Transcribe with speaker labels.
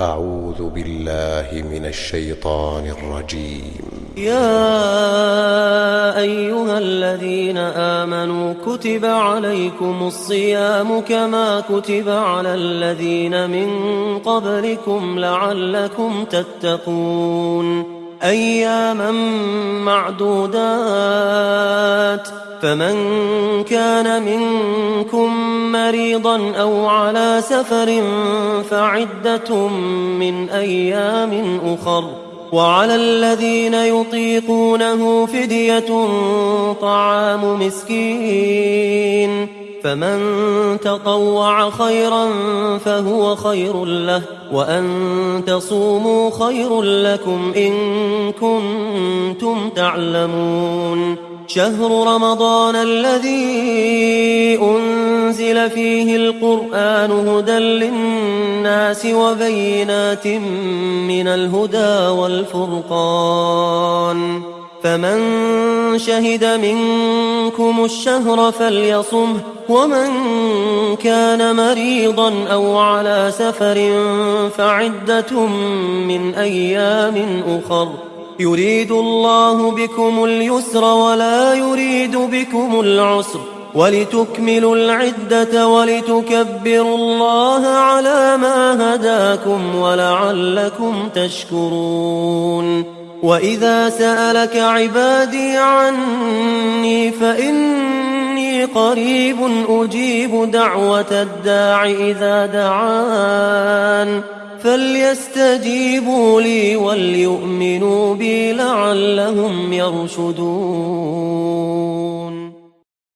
Speaker 1: أعوذ بالله من الشيطان الرجيم.
Speaker 2: يا أيها الذين آمنوا كتب عليكم الصيام كما كتب على الذين من قبلكم لعلكم تتقون. أياما معدودات فمن كان منكم مريضا أو على سفر فعدة من أيام أخر وعلى الذين يطيقونه فدية طعام مسكين فمن تطوع خيرا فهو خير له وأن تصوموا خير لكم إن كنتم تعلمون شهر رمضان الذي أنزل فيه القرآن هدى للناس وبينات من الهدى والفرقان. فمن شهد منكم الشهر فليصمه ومن كان مريضا أو على سفر فعدة من أيام أخر. يريد الله بكم اليسر ولا يريد بكم العسر ولتكملوا العدة ولتكبروا الله على ما هداكم ولعلكم تشكرون وإذا سألك عبادي عني فإني قريب أجيب دعوة الداع إذا دعان فليستجيبوا لي وليؤمنوا بي لعلهم يرشدون.